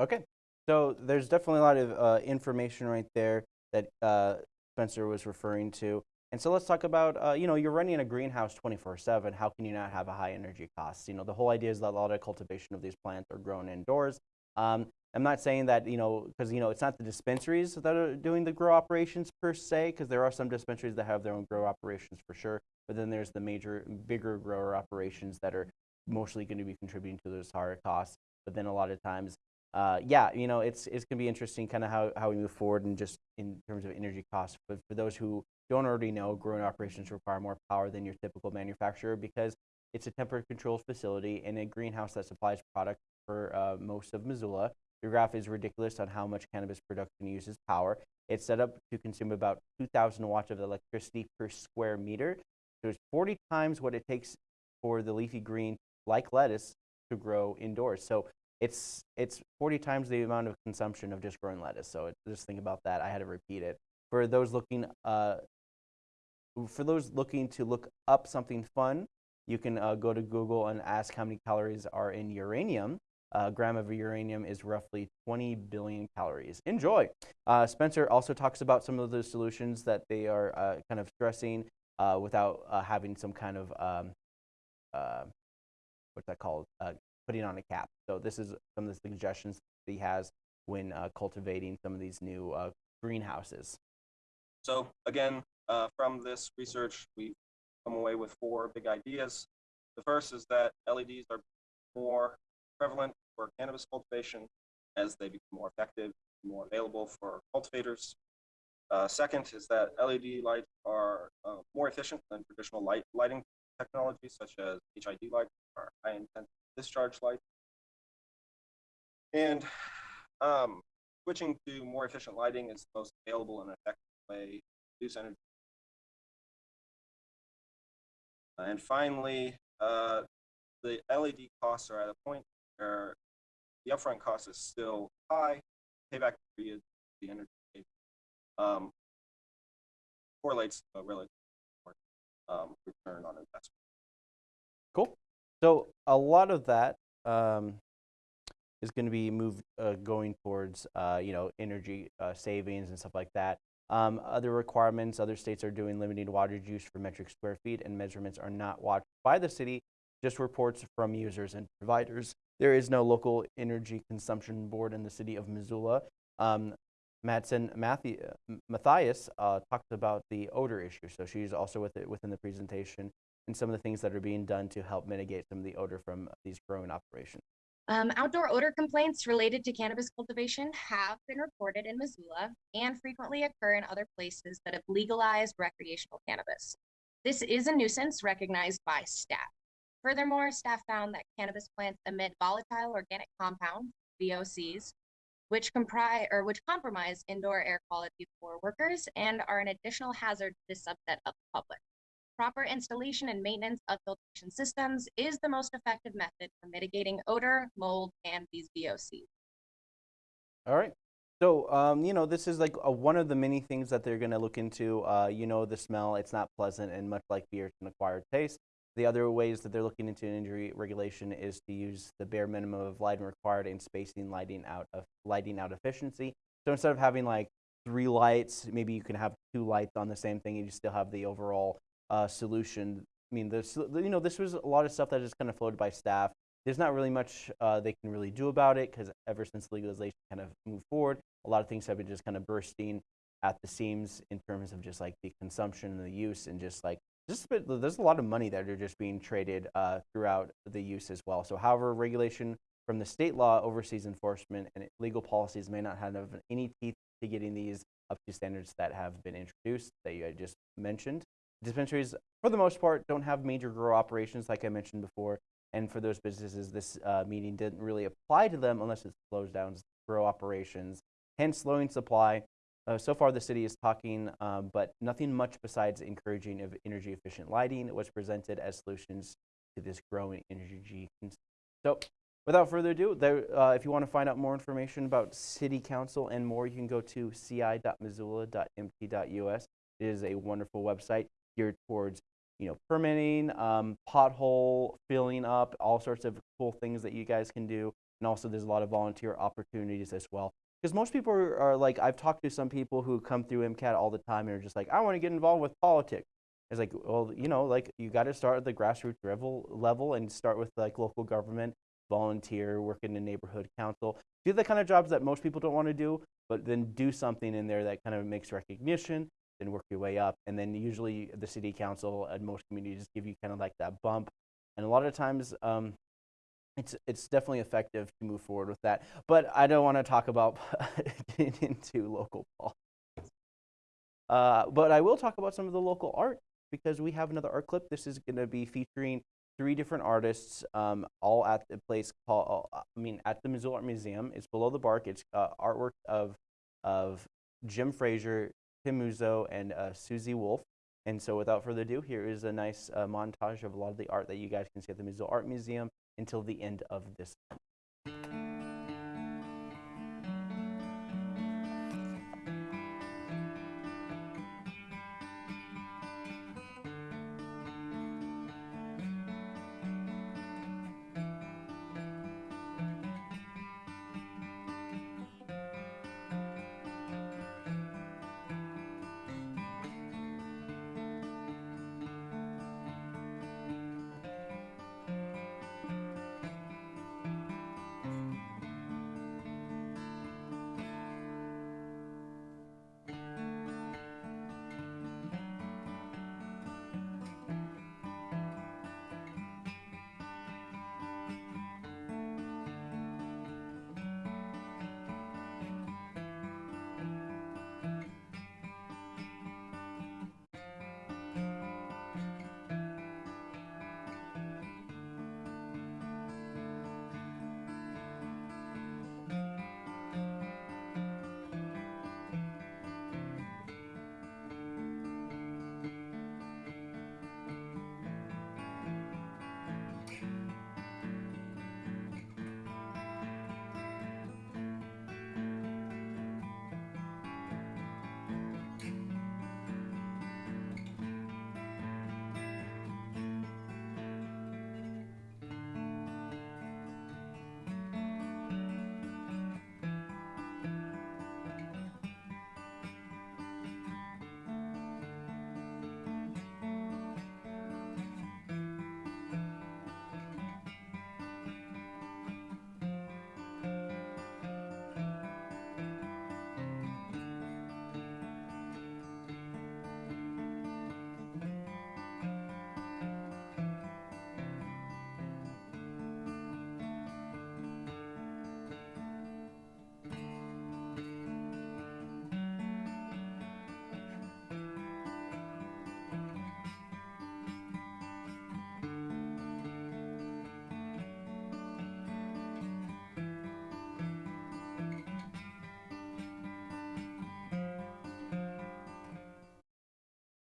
Okay. So there's definitely a lot of uh, information right there that uh, Spencer was referring to. And so let's talk about, uh, you know, you're running a greenhouse 24/7. How can you not have a high energy cost? You know, the whole idea is that a lot of cultivation of these plants are grown indoors. Um, I'm not saying that, you know, because, you know, it's not the dispensaries that are doing the grow operations per se, because there are some dispensaries that have their own grow operations for sure. But then there's the major, bigger grower operations that are mostly going to be contributing to those higher costs. But then a lot of times uh, yeah, you know, it's it's gonna be interesting, kind of how, how we move forward, and just in terms of energy costs. But for those who don't already know, growing operations require more power than your typical manufacturer because it's a temperature controlled facility in a greenhouse that supplies product for uh, most of Missoula. The graph is ridiculous on how much cannabis production uses power. It's set up to consume about 2,000 watts of electricity per square meter. So it's 40 times what it takes for the leafy green, like lettuce, to grow indoors. So it's it's 40 times the amount of consumption of just growing lettuce. So it, just think about that. I had to repeat it. For those looking, uh, for those looking to look up something fun, you can uh, go to Google and ask how many calories are in uranium. A gram of uranium is roughly 20 billion calories. Enjoy. Uh, Spencer also talks about some of the solutions that they are uh, kind of stressing uh, without uh, having some kind of um, uh, what's that called? Uh, putting on a cap. So this is some of the suggestions that he has when uh, cultivating some of these new uh, greenhouses. So again, uh, from this research, we've come away with four big ideas. The first is that LEDs are more prevalent for cannabis cultivation as they become more effective, more available for cultivators. Uh, second is that LED lights are uh, more efficient than traditional light lighting technologies such as HID lights or high intensity discharge lights. And um, switching to more efficient lighting is the most available and effective way reduce energy. Uh, and finally, uh, the LED costs are at a point where the upfront cost is still high. Payback period, the energy um, correlates to a relative um, return on investment. Cool. So a lot of that um, is going to be moved uh, going towards uh, you know energy uh, savings and stuff like that. Um, other requirements, other states are doing limited water use for metric square feet, and measurements are not watched by the city, just reports from users and providers. There is no local energy consumption board in the city of Missoula. Um, uh, Matthias uh, talked about the odor issue. So she's also with it within the presentation and some of the things that are being done to help mitigate some of the odor from these growing operations. Um, outdoor odor complaints related to cannabis cultivation have been reported in Missoula and frequently occur in other places that have legalized recreational cannabis. This is a nuisance recognized by staff. Furthermore, staff found that cannabis plants emit volatile organic compounds, VOCs, which comprise or which compromise indoor air quality for workers and are an additional hazard to this subset of the public. Proper installation and maintenance of filtration systems is the most effective method for mitigating odor, mold, and these VOCs. All right. So, um, you know, this is like a, one of the many things that they're going to look into. Uh, you know, the smell, it's not pleasant, and much like beer, it's an acquired taste. The other ways that they're looking into injury regulation is to use the bare minimum of lighting required and spacing lighting out of lighting out efficiency. So instead of having like three lights, maybe you can have two lights on the same thing, and you still have the overall uh, solution. I mean, you know this was a lot of stuff that is kind of floated by staff. There's not really much uh, they can really do about it because ever since legalization kind of moved forward, a lot of things have been just kind of bursting at the seams in terms of just like the consumption and the use and just like just a bit, there's a lot of money that are just being traded uh, throughout the use as well. So, however, regulation from the state law oversees enforcement, and legal policies may not have any teeth to getting these up to standards that have been introduced that you just mentioned. Dispensaries, for the most part, don't have major grow operations, like I mentioned before. And for those businesses, this uh, meeting didn't really apply to them unless it slows down grow operations, hence slowing supply. Uh, so far, the city is talking, um, but nothing much besides encouraging of energy efficient lighting was presented as solutions to this growing energy. So, without further ado, there, uh, if you want to find out more information about City Council and more, you can go to ci.missoula.mt.us. It is a wonderful website geared towards you know permitting, um, pothole filling up, all sorts of cool things that you guys can do, and also there's a lot of volunteer opportunities as well. Because most people are, are, like, I've talked to some people who come through MCAT all the time and are just like, I want to get involved with politics. It's like, well, you know, like you got to start at the grassroots level, level and start with like local government, volunteer, work in the neighborhood council, do the kind of jobs that most people don't want to do, but then do something in there that kind of makes recognition then work your way up. And then usually the city council and most communities give you kind of like that bump. And a lot of times, um, it's it's definitely effective to move forward with that. But I don't want to talk about getting into local politics. Uh, but I will talk about some of the local art because we have another art clip. This is going to be featuring three different artists, um, all at the place called, uh, I mean, at the Missoula Art Museum. It's below the bark. It's uh, artwork of of Jim Frazier, Tim Muzo, and uh, Susie Wolf. And so without further ado, here is a nice uh, montage of a lot of the art that you guys can see at the Missoula Art Museum until the end of this.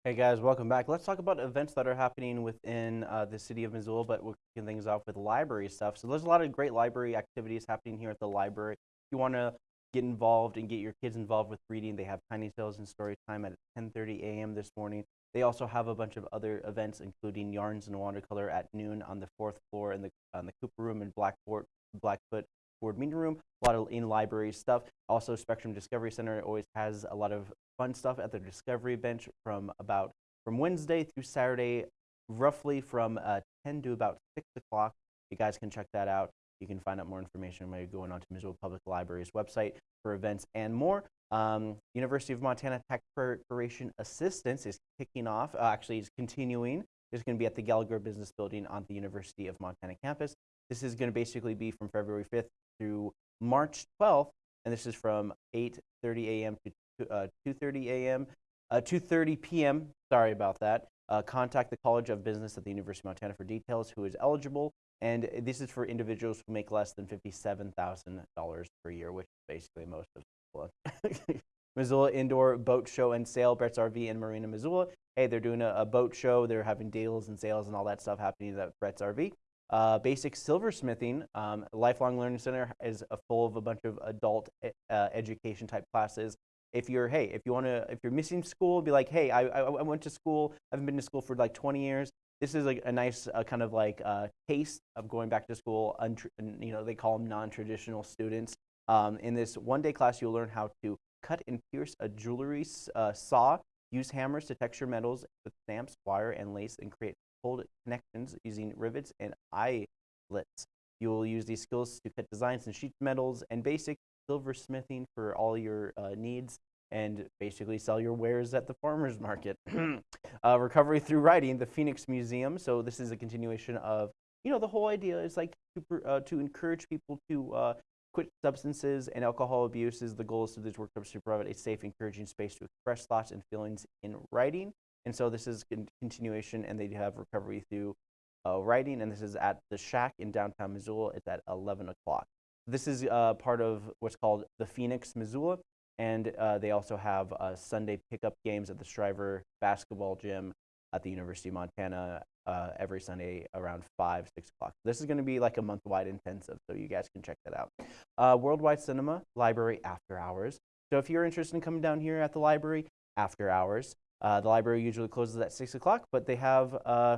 Hey guys, welcome back. Let's talk about events that are happening within uh, the city of Missoula, but we're kicking things off with library stuff. So there's a lot of great library activities happening here at the library. If you want to get involved and get your kids involved with reading, they have Tiny Tales and Story Time at 10:30 a.m. this morning. They also have a bunch of other events, including Yarns and Watercolor at noon on the fourth floor in the on the Cooper Room and Blackboard Blackfoot Board Meeting Room. A lot of in-library stuff. Also, Spectrum Discovery Center always has a lot of fun stuff at the Discovery Bench from about from Wednesday through Saturday, roughly from uh, 10 to about 6 o'clock. You guys can check that out. You can find out more information by going onto Missoula Public Library's website for events and more. Um, University of Montana Tech Preparation Assistance is kicking off, uh, actually, is continuing. It's going to be at the Gallagher Business Building on the University of Montana campus. This is going to basically be from February 5th through March 12th, and this is from 8:30 a.m. to 2:30 a.m. Uh, 2:30 p.m. Sorry about that. Uh, contact the College of Business at the University of Montana for details. Who is eligible? And this is for individuals who make less than $57,000 per year, which is basically most of Missoula. Indoor Boat Show and Sale, Bretz RV and Marina, Missoula. Hey, they're doing a, a boat show. They're having deals and sales and all that stuff happening at Bretz RV. Uh, basic silversmithing, um, Lifelong Learning Center is uh, full of a bunch of adult uh, education type classes. If you're, hey, if you want to, if you're missing school, be like, hey, I, I, went to school, I haven't been to school for like 20 years. This is like a nice uh, kind of like uh, taste of going back to school. you know, they call them non-traditional students. Um, in this one-day class, you'll learn how to cut and pierce a jewelry uh, saw, use hammers to texture metals with stamps, wire, and lace, and create hold connections using rivets and eyelets. You will use these skills to cut designs in sheet metals and basic silversmithing for all your uh, needs and basically sell your wares at the farmer's market. uh, recovery through writing, the Phoenix Missoula. So this is a continuation of, you know, the whole idea is like to, uh, to encourage people to uh, quit substances and alcohol abuse is the goal to these workshops to provide a safe, encouraging space to express thoughts and feelings in writing. And so this is con continuation, and they have recovery through uh, writing, and this is at the Shack in downtown Missoula. It's at 11 o'clock. This is uh, part of what's called the Phoenix Missoula, and uh, they also have uh, Sunday pickup games at the Schreiber Basketball Gym at the University of Montana uh, every Sunday around 5, 6 o'clock. This is going to be like a month-wide intensive, so you guys can check that out. Uh, Worldwide Cinema Library After Hours. So if you're interested in coming down here at the library after hours, uh, the library usually closes at 6 o'clock, but they have uh,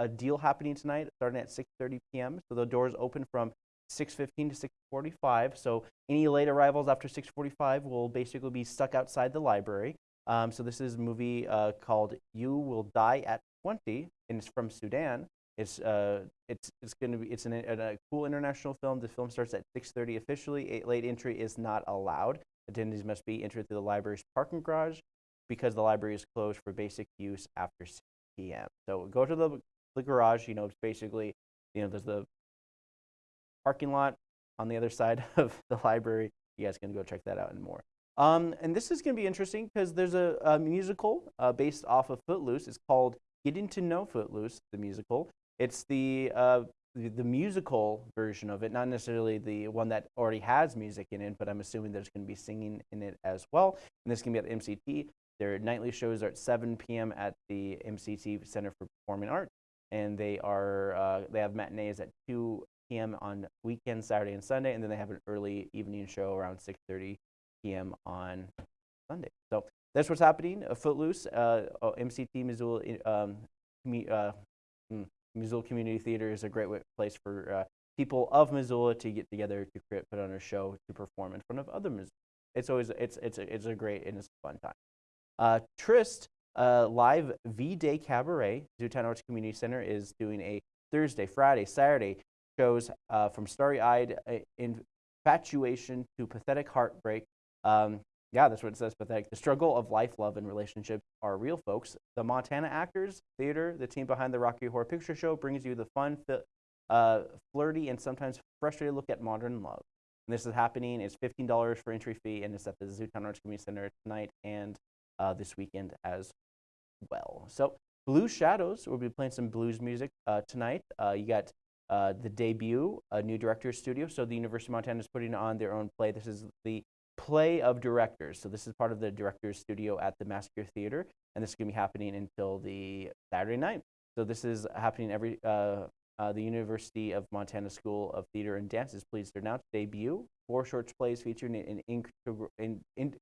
a deal happening tonight starting at 6.30 p.m. So the doors open from 6.15 to 6.45. So any late arrivals after 6.45 will basically be stuck outside the library. Um, so this is a movie uh, called You Will Die at 20, and it's from Sudan. It's uh, it's it's going to be it's an, a cool international film. The film starts at 6:30 officially. A late entry is not allowed. Attendees must be entered through the library's parking garage because the library is closed for basic use after 6 p.m. So go to the, the garage, you know, it's basically, you know, there's the parking lot on the other side of the library. You guys can go check that out and more. Um, and this is going to be interesting because there's a, a musical uh, based off of Footloose. It's called Getting to Know Footloose, the musical. It's the, uh, the, the musical version of it, not necessarily the one that already has music in it, but I'm assuming there's going to be singing in it as well. And this can be at the MCT. Their nightly shows are at 7 p.m. at the MCT Center for Performing Arts, and they are uh, they have matinees at 2 p.m. on weekends, Saturday and Sunday, and then they have an early evening show around 6:30 p.m. on Sunday. So that's what's happening. Uh, Footloose, uh, oh, MCT Missoula, um, uh, hmm, Missoula Community Theater is a great place for uh, people of Missoula to get together to create, put on a show to perform in front of other Missoula. It's always it's it's a, it's a great and it's a fun time. Uh, Trist uh, live V-Day Cabaret, Zootown Arts Community Center is doing a Thursday, Friday, Saturday shows uh, from starry-eyed uh, infatuation to pathetic heartbreak. Um, yeah, that's what it says, pathetic. The struggle of life, love, and relationships are real, folks. The Montana Actors Theater, the team behind the Rocky Horror Picture Show, brings you the fun, uh, flirty, and sometimes frustrated look at modern love. And this is happening. It's $15 for entry fee, and it's at the Zootown Arts Community Center tonight and uh, this weekend as well. So Blue Shadows, we'll be playing some blues music uh, tonight. Uh, you got uh, the debut, a new director's studio. So the University of Montana is putting on their own play. This is the Play of Directors. So this is part of the director's studio at the Masquer Theater, and this is going to be happening until the Saturday night. So this is happening every. Uh, uh, the University of Montana School of Theater and Dance is pleased to announce debut four short plays featuring an integral, in, in,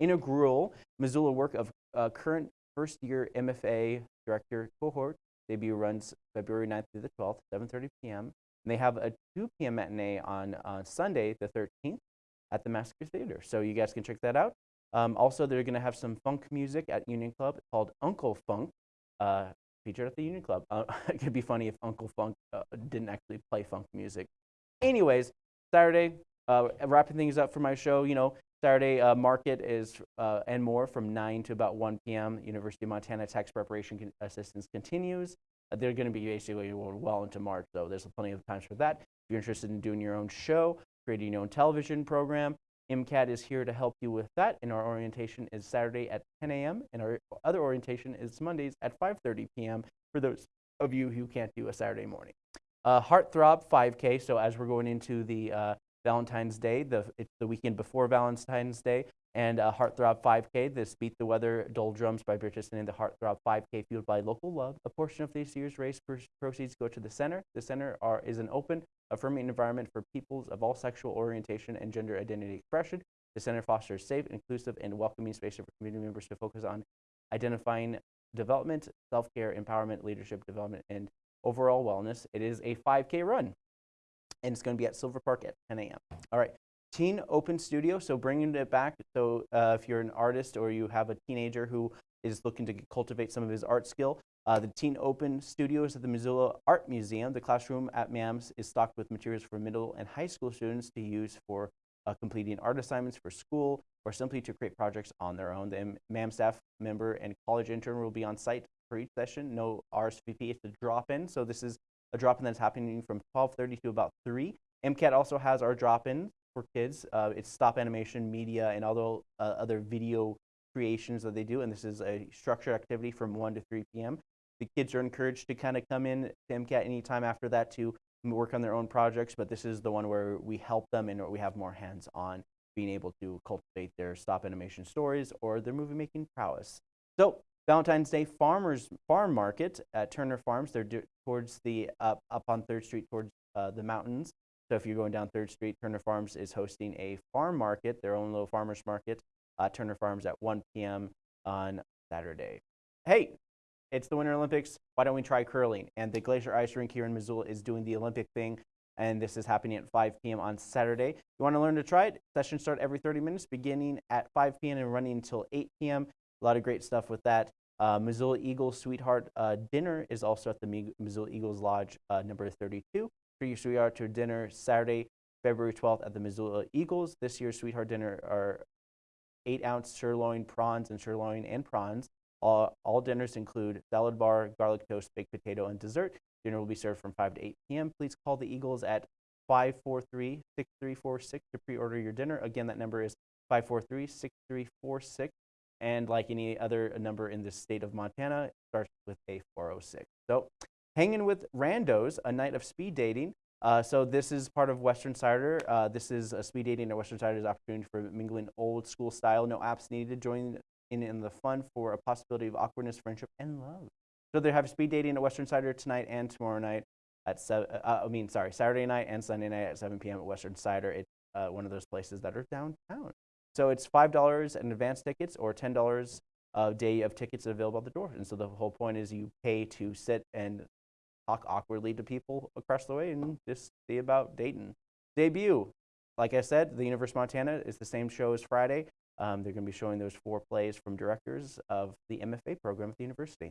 integral Missoula work of uh, current first year MFA director cohort. Debut runs February 9th through the 12th, 7:30 p.m. And they have a 2 p.m. matinee on uh, Sunday, the 13th, at the Masquer Theater. So you guys can check that out. Um, also, they're going to have some funk music at Union Club called Uncle Funk, uh, featured at the Union Club. Uh, it could be funny if Uncle Funk uh, didn't actually play funk music. Anyways, Saturday, uh, wrapping things up for my show, you know, Saturday uh, market is uh, and more from 9 to about 1 p.m. University of Montana tax preparation con- assistance continues. Uh, they're going to be basically well into March, so there's plenty of time for that. If you're interested in doing your own show, creating your own television program, MCAT is here to help you with that. And our orientation is Saturday at 10 a.m. and our other orientation is Mondays at 5:30 p.m. for those of you who can't do a Saturday morning. Uh, Heartthrob 5K. So as we're going into the uh, Valentine's Day. The, it's the weekend before Valentine's Day. And uh, Heartthrob 5K, this Beat the Weather Doldrums by Bridgerton and the Heartthrob 5K fueled by local love. A portion of this year's race proceeds go to the center. The center are, is an open, affirming environment for peoples of all sexual orientation and gender identity expression. The center fosters safe, inclusive, and welcoming spaces for community members to focus on identifying development, self-care, empowerment, leadership development, and overall wellness. It is a 5K run and it's going to be at Silver Park at 10 a.m. All right. Teen Open Studio, so bringing it back. So uh, if you're an artist or you have a teenager who is looking to cultivate some of his art skill, uh, the Teen Open Studios at the Missoula Art Museum. The classroom at MAMS is stocked with materials for middle and high school students to use for uh, completing art assignments for school or simply to create projects on their own. The MAM staff member and college intern will be on site for each session. No RSVP, it's a drop-in. So this is a drop-in that's happening from 12:30 to about 3. MCAT also has our drop-in for kids. Uh, it's stop animation, media, and other uh, other video creations that they do, and this is a structured activity from 1 to 3 p.m. The kids are encouraged to kind of come in to MCAT anytime after that to work on their own projects, but this is the one where we help them and we have more hands-on being able to cultivate their stop animation stories or their movie making prowess. So Valentine's Day Farmers Farm Market at Turner Farms. They're towards the up up on Third Street towards uh, the mountains. So if you're going down Third Street, Turner Farms is hosting a farm market, their own little farmers market, at Turner Farms at 1 p.m. on Saturday. Hey, it's the Winter Olympics. Why don't we try curling? And the Glacier Ice Rink here in Missoula is doing the Olympic thing, and this is happening at 5 p.m. on Saturday. You want to learn to try it? Sessions start every 30 minutes, beginning at 5 p.m. and running until 8 p.m. A lot of great stuff with that. Uh, Missoula Eagles Sweetheart uh, Dinner is also at the Missoula Eagles Lodge uh, number 32. Treat your sweetheart to dinner Saturday, February 12th at the Missoula Eagles. This year's Sweetheart Dinner are eight ounce sirloin prawns and sirloin and prawns. All, all dinners include salad bar, garlic toast, baked potato, and dessert. Dinner will be served from 5 to 8 p.m. Please call the Eagles at 543 6346 to pre order your dinner. Again, that number is 543 6346 and like any other number in the state of Montana, it starts with a 406. So hanging with randos, a night of speed dating. Uh, so this is part of Western Cider. Uh, this is a speed dating at Western Cider's opportunity for mingling old school style. No apps needed. Join in, in the fun for a possibility of awkwardness, friendship, and love. So they have speed dating at Western Cider tonight and tomorrow night at seven. Uh, I mean, sorry, Saturday night and Sunday night at 7 p.m. at Western Cider. It's uh, one of those places that are downtown. So it's $5 in advance tickets or $10 a day of tickets available at the door. And so the whole point is you pay to sit and talk awkwardly to people across the way and just see about Dayton. Debut. Like I said, the University of Montana is the same show as Friday. Um, they're going to be showing those four plays from directors of the MFA program at the university.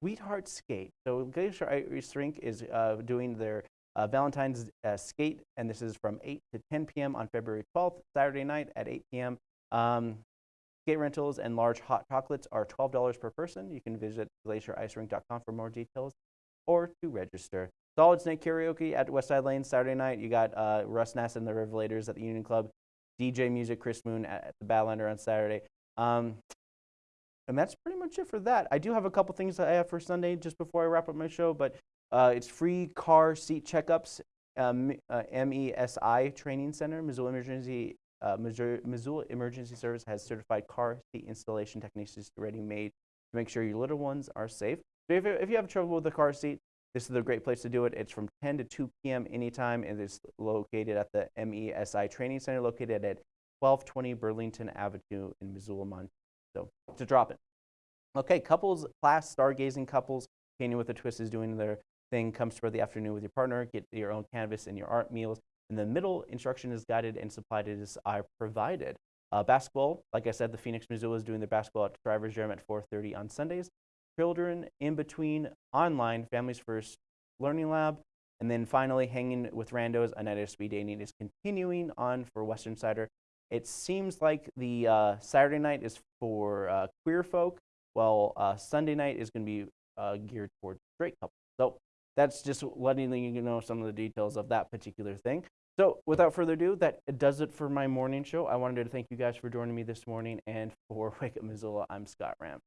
Sweetheart Skate. So Glacier Ice Rink is uh, doing their uh, Valentine's uh, Skate, and this is from 8 to 10 p.m. on February 12th, Saturday night at 8 p.m. Um, skate rentals and large hot chocolates are $12 per person. You can visit glacierIceRink.com for more details or to register. Solid Snake Karaoke at Westside Lane Saturday night. You got uh, Russ Nasset and the Revelators at the Union Club. DJ Music, Chris Moon at, at the Badlander on Saturday. Um, and that's pretty much it for that. I do have a couple things that I have for Sunday just before I wrap up my show, but uh, it's free car seat checkups, um, uh, MESI Training Center, Missoula Emergency uh, Missouri, Missoula Emergency Service has certified car seat installation technicians ready made to make sure your little ones are safe. So if, if you have trouble with the car seat, this is a great place to do it. It's from 10 to 2 p.m. anytime, and it's located at the MESI Training Center, located at 1220 Burlington Avenue in Missoula, Montana. So to drop it. Okay, couples class, stargazing couples, Canyon with a Twist is doing their thing. Come spend the afternoon with your partner, get your own canvas and your art meals. In the middle, instruction is guided and supplied is are provided. Uh, basketball, like I said, the Phoenix Missoula is doing their basketball at Schreiber's Gym at 4:30 on Sundays. Children in between, online, Families First Learning Lab, and then finally, hanging with randos, a night of speed dating is continuing on for Western Cider. It seems like the uh, Saturday night is for uh, queer folk, while uh, Sunday night is going to be uh, geared towards straight couples. So that's just letting you know some of the details of that particular thing. So without further ado, that does it for my morning show. I wanted to thank you guys for joining me this morning, and for Wake Up Missoula, I'm Scott Ram.